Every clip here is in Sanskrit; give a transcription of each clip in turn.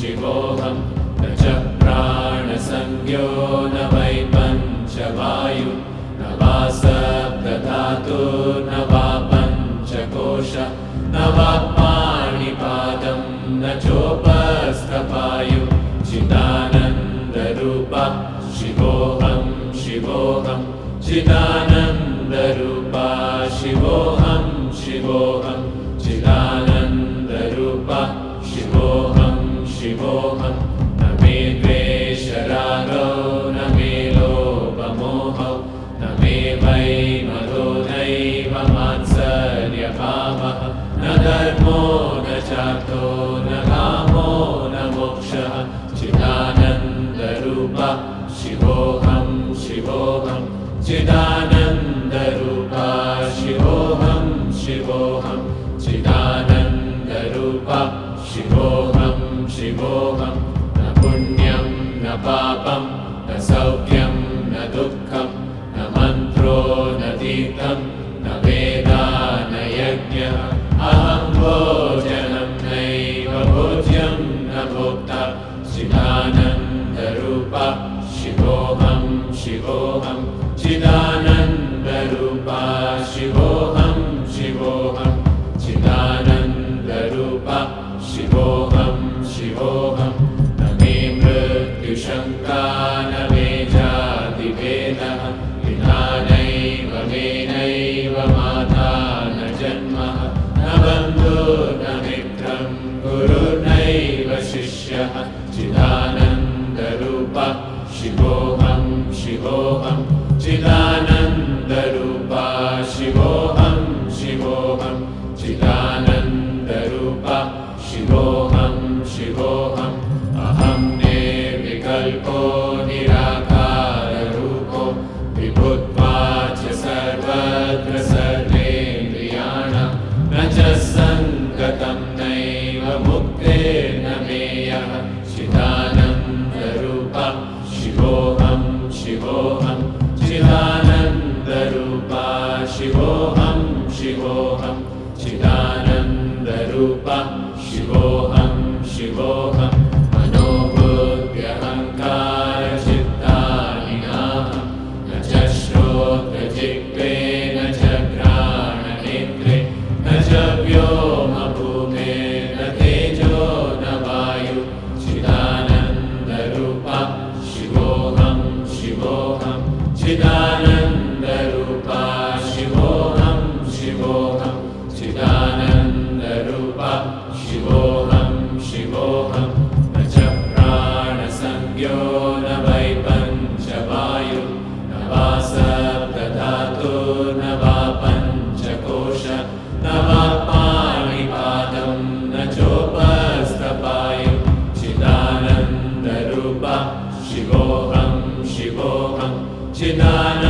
शिवोऽहं न च प्राणसंज्ञो न वै पञ्चवायु न वा सदातु न वा पञ्चकोश न वा पाणिपादं न चोपस्तपायु चिदानन्दरूपा शिवोऽहं शिवोऽहं चिदानन्दरूपा शिवोऽहं शिवोऽहम् शिवोऽहं न मे द्वेषरागौ मोहं न पुण्यं न पापं न सौख्यं न दुःखं न मन्त्रो न तीर्थं न वेदा न यज्ञः। अहं भो गुरुर्नैव शिष्यः चिदानन्दरूप। शिवोऽहं शिवोऽहं। चिदानन्दरूपा। शिवोऽहं शिवोऽहं। चिदानन्दरूप। शिवोऽहं शिवोऽहम् अहं ने विकल्पो निरा Jehovah. Chidananda.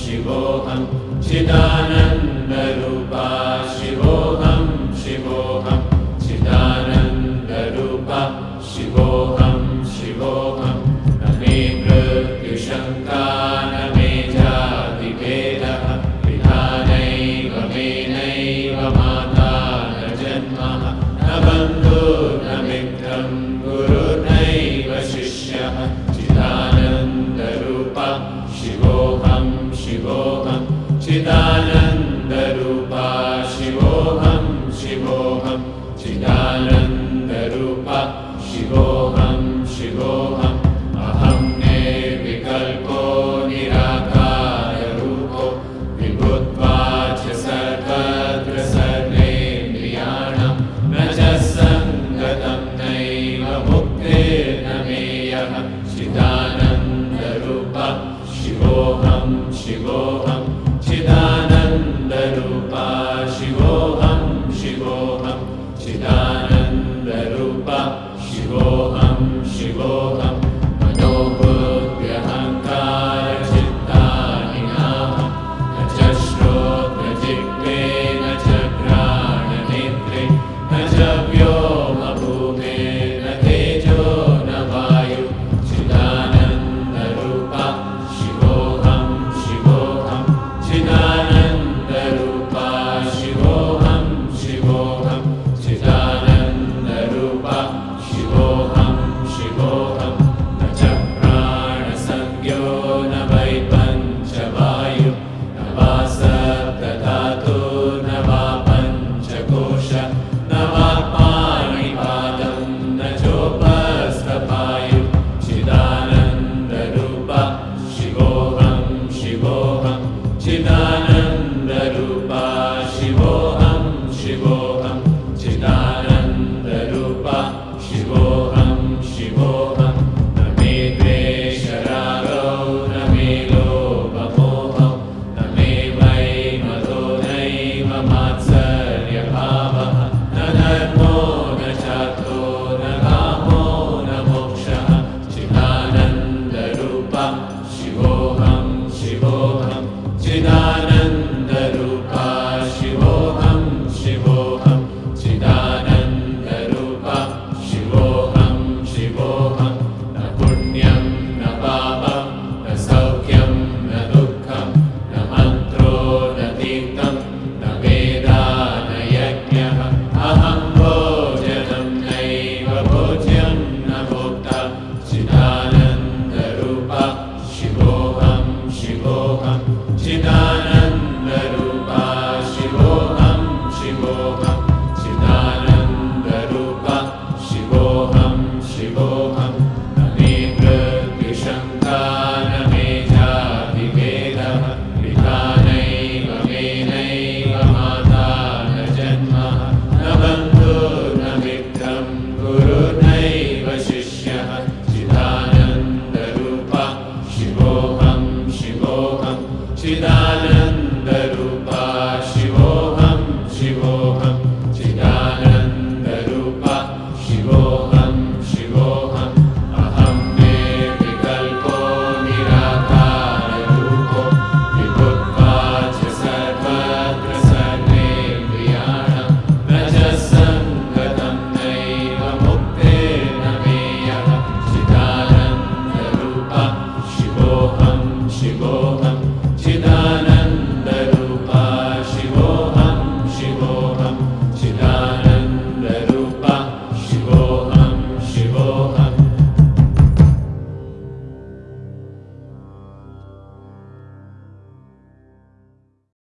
शिवोऽहं चिदानन्दरूपा शिवोऽहं शिवोऽहम् शिवोऽहं शिवोऽहं चिदानन्दरूप। शिवोऽहं शिवोऽहम् Shiva.